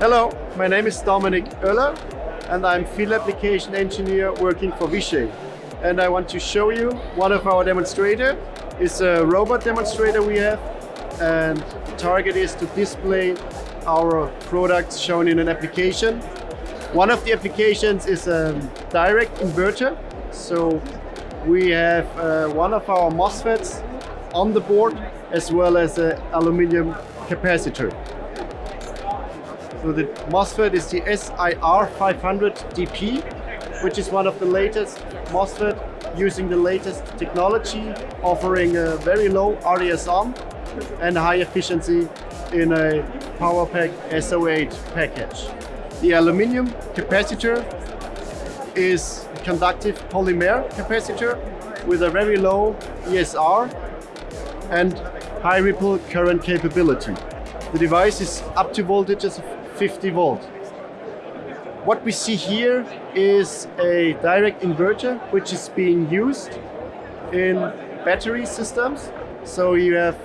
Hello, my name is Dominic Oeller and I'm field application engineer working for Vishay. And I want to show you one of our demonstrator. It's a robot demonstrator we have and the target is to display our products shown in an application. One of the applications is a direct inverter. So we have uh, one of our MOSFETs on the board as well as an aluminium capacitor. So the MOSFET is the SIR500DP, which is one of the latest MOSFET using the latest technology, offering a very low RDS(on) and high efficiency in a PowerPAK SO8 package. The aluminium capacitor is conductive polymer capacitor with a very low ESR and high ripple current capability. The device is up to voltages of 50 volt. What we see here is a direct inverter which is being used in battery systems. So you have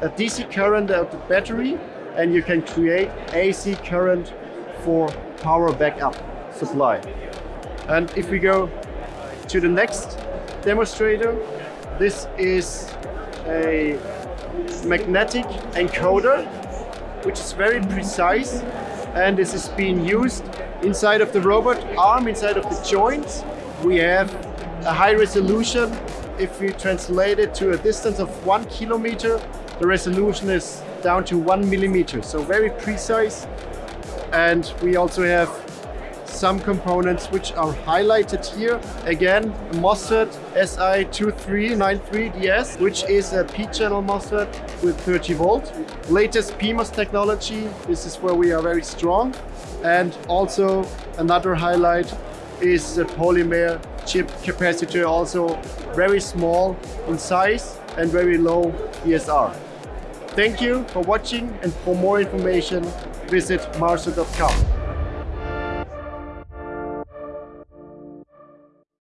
a DC current out the battery and you can create AC current for power backup supply. And if we go to the next demonstrator, this is a magnetic encoder which is very precise and this is being used inside of the robot arm, inside of the joints. We have a high resolution. If we translate it to a distance of one kilometer, the resolution is down to one millimeter. So very precise. And we also have some components which are highlighted here. Again, MOSFET SI2393DS, which is a P-channel MOSFET with 30 volt. Latest PMOS technology, this is where we are very strong. And also another highlight is a polymer chip capacitor, also very small in size and very low ESR. Thank you for watching and for more information visit mouser.com.